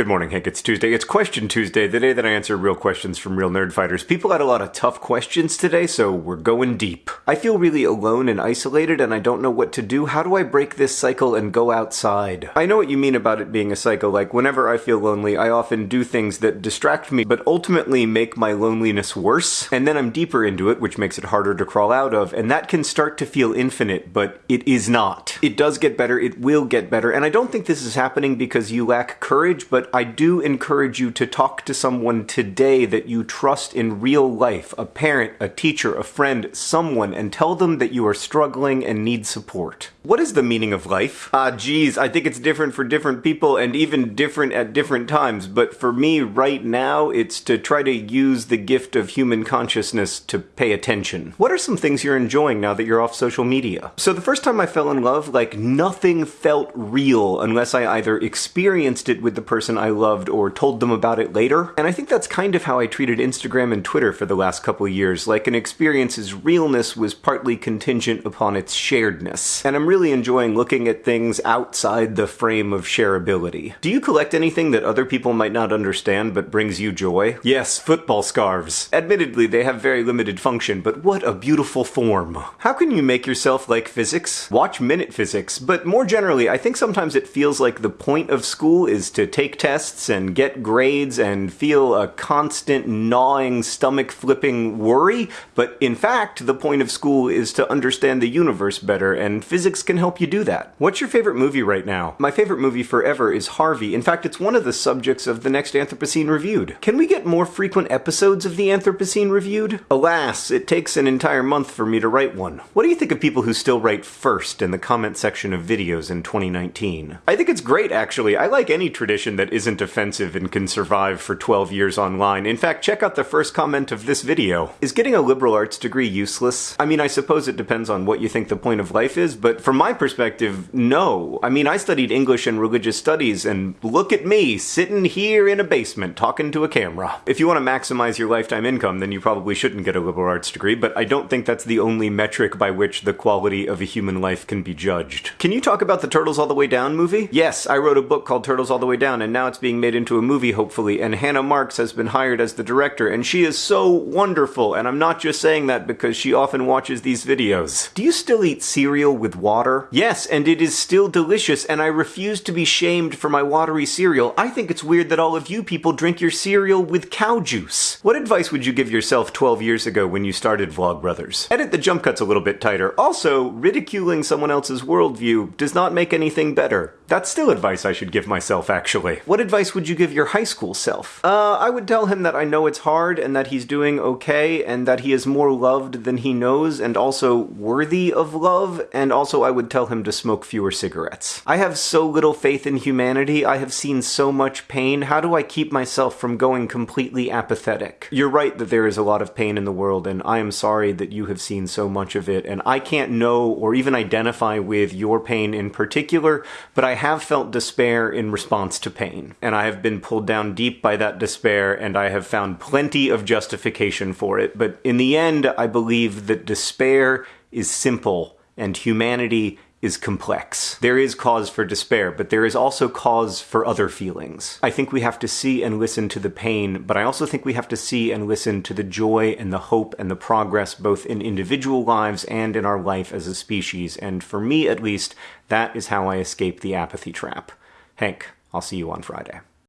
Good morning, Hank. It's Tuesday. It's Question Tuesday, the day that I answer real questions from real Nerdfighters. People had a lot of tough questions today, so we're going deep. I feel really alone and isolated, and I don't know what to do. How do I break this cycle and go outside? I know what you mean about it being a cycle. Like, whenever I feel lonely, I often do things that distract me, but ultimately make my loneliness worse. And then I'm deeper into it, which makes it harder to crawl out of, and that can start to feel infinite, but it is not. It does get better, it will get better, and I don't think this is happening because you lack courage, but I do encourage you to talk to someone today that you trust in real life a parent, a teacher, a friend, someone and tell them that you are struggling and need support. What is the meaning of life? Ah, geez, I think it's different for different people and even different at different times, but for me right now, it's to try to use the gift of human consciousness to pay attention. What are some things you're enjoying now that you're off social media? So the first time I fell in love, like nothing felt real unless I either experienced it with the person I loved loved or told them about it later. And I think that's kind of how I treated Instagram and Twitter for the last couple years, like an experience's realness was partly contingent upon its sharedness. And I'm really enjoying looking at things outside the frame of shareability. Do you collect anything that other people might not understand but brings you joy? Yes, football scarves. Admittedly, they have very limited function, but what a beautiful form. How can you make yourself like physics? Watch Minute Physics, but more generally, I think sometimes it feels like the point of school is to take tests and get grades and feel a constant gnawing, stomach flipping worry, but in fact, the point of school is to understand the universe better, and physics can help you do that. What's your favorite movie right now? My favorite movie forever is Harvey. In fact, it's one of the subjects of the next Anthropocene Reviewed. Can we get more frequent episodes of the Anthropocene Reviewed? Alas, it takes an entire month for me to write one. What do you think of people who still write first in the comment section of videos in 2019? I think it's great, actually. I like any tradition that isn't offensive and can survive for 12 years online. In fact, check out the first comment of this video. Is getting a liberal arts degree useless? I mean, I suppose it depends on what you think the point of life is, but from my perspective, no. I mean, I studied English and religious studies, and look at me, sitting here in a basement talking to a camera. If you want to maximize your lifetime income, then you probably shouldn't get a liberal arts degree, but I don't think that's the only metric by which the quality of a human life can be judged. Can you talk about the Turtles All the Way Down movie? Yes, I wrote a book called Turtles All the Way Down, and now it's being made into a movie, hopefully, and Hannah Marks has been hired as the director, and she is so wonderful, and I'm not just saying that because she often watches these videos. Do you still eat cereal with water? Yes, and it is still delicious, and I refuse to be shamed for my watery cereal. I think it's weird that all of you people drink your cereal with cow juice. What advice would you give yourself 12 years ago when you started Vlogbrothers? Edit the jump cuts a little bit tighter. Also, ridiculing someone else's worldview does not make anything better. That's still advice I should give myself, actually. What advice would you give your high school self? Uh, I would tell him that I know it's hard and that he's doing okay and that he is more loved than he knows and also worthy of love, and also I would tell him to smoke fewer cigarettes. I have so little faith in humanity, I have seen so much pain, how do I keep myself from going completely apathetic? You're right that there is a lot of pain in the world, and I am sorry that you have seen so much of it, and I can't know or even identify with your pain in particular, but I have felt despair in response to pain, and I have been pulled down deep by that despair, and I have found plenty of justification for it. But in the end, I believe that despair is simple and humanity is complex. There is cause for despair, but there is also cause for other feelings. I think we have to see and listen to the pain, but I also think we have to see and listen to the joy and the hope and the progress both in individual lives and in our life as a species. And for me, at least, that is how I escape the apathy trap. Hank, I'll see you on Friday.